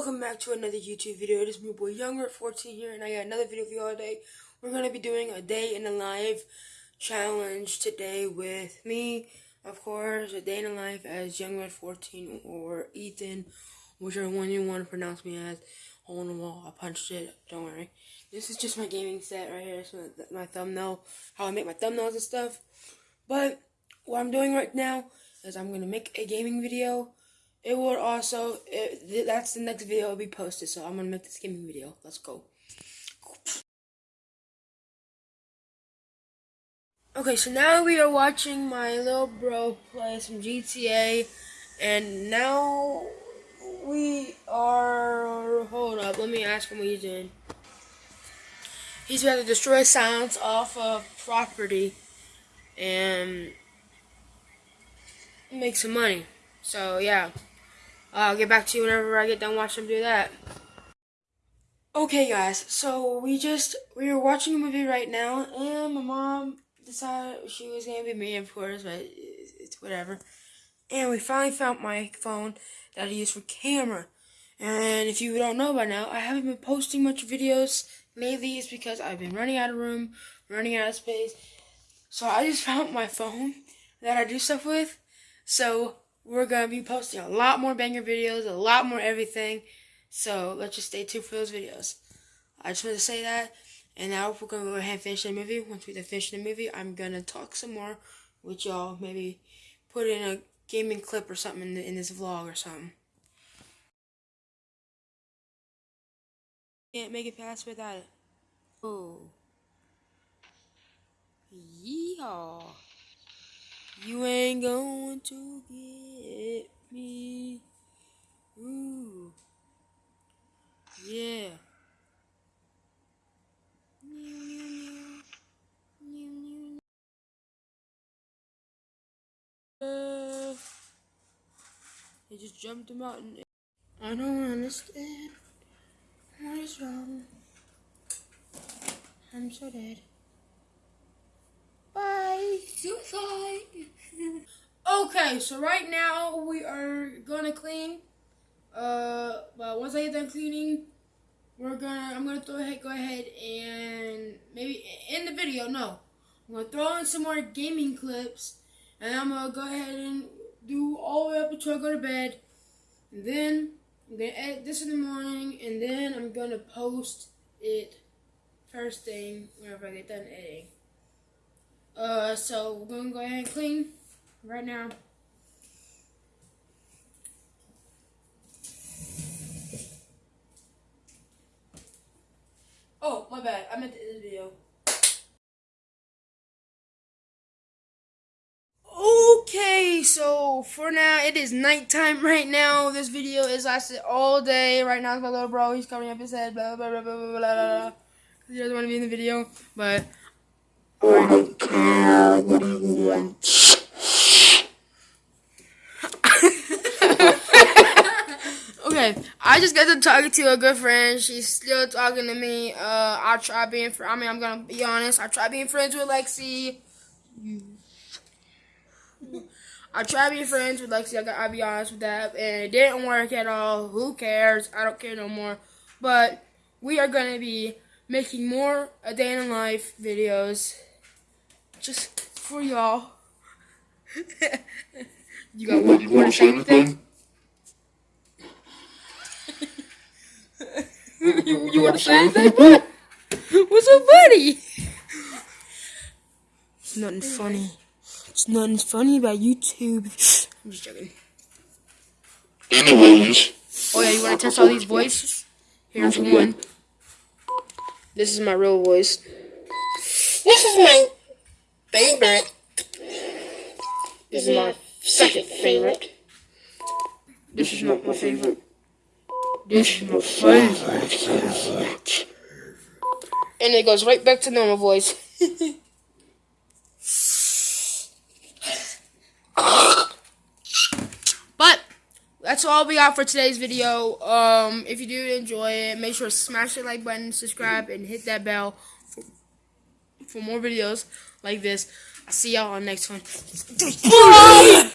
welcome back to another YouTube video. It is me, boy Younger at 14 here, and I got another video for you all today. We're going to be doing a day in the life challenge today with me, of course, a day in the life as Younger at 14 or Ethan, whichever one you want to pronounce me as. Hole in the wall, I punched it, don't worry. This is just my gaming set right here, so my thumbnail, how I make my thumbnails and stuff. But what I'm doing right now is I'm going to make a gaming video it will also, it, that's the next video will be posted, so I'm going to make this gaming video. Let's go. Okay, so now we are watching my little bro play some GTA, and now we are, hold up, let me ask him what he's doing. He's about to destroy silence off of property, and make some money. So, yeah. I'll get back to you whenever I get done watching them do that. Okay, guys, so we just, we were watching a movie right now, and my mom decided she was going to be me, of course, but it's whatever. And we finally found my phone that I use for camera. And if you don't know by now, I haven't been posting much videos lately. It's because I've been running out of room, running out of space. So I just found my phone that I do stuff with. So we're going to be posting a lot more banger videos, a lot more everything. So let's just stay tuned for those videos. I just want to say that. And now we're going to go ahead and finish the movie. Once we finish the movie, I'm going to talk some more with y'all. Maybe put in a gaming clip or something in, the, in this vlog or something. Can't make it past without it. Oh. Yeehaw. You ain't going to get me. Ooh. Yeah. Uh, just jumped the mountain. I don't understand. What is wrong? I'm so dead. Okay, so right now we are gonna clean. Uh, but once I get done cleaning, we're gonna. I'm gonna throw ahead, go ahead and maybe in the video. No, I'm gonna throw in some more gaming clips, and I'm gonna go ahead and do all the way up until I go to bed. And then I'm gonna edit this in the morning, and then I'm gonna post it first thing whenever I get done editing. Uh, so we're gonna go ahead and clean right now. Oh, my bad. I meant to end the video. Okay, so for now, it is nighttime right now. This video is lasted all day. Right now, my little bro. He's covering up his head. Blah, blah, blah, blah, blah, blah, blah. He doesn't want to be in the video, but I what you want. okay, I just got to talking to a good friend. She's still talking to me. Uh, I try being. I mean, I'm gonna be honest. I try being friends with Lexi. I tried being friends with Lexi. I got. I'll be honest with that, and it didn't work at all. Who cares? I don't care no more. But we are gonna be making more a day in life videos just for y'all. you got one? You want to say anything? you, you want to say anything? What? What's so funny? It's nothing funny. It's nothing funny about YouTube. I'm just joking. Anyways. Oh yeah, you want to test all these voices? Here's one. This is my real voice. This is my favorite. This is my second favorite. This is not my favorite. This is my favorite. And it goes right back to normal voice. but that's all we got for today's video. Um, if you do enjoy it, make sure to smash the like button, subscribe, and hit that bell for more videos like this. I'll see y'all on the next one.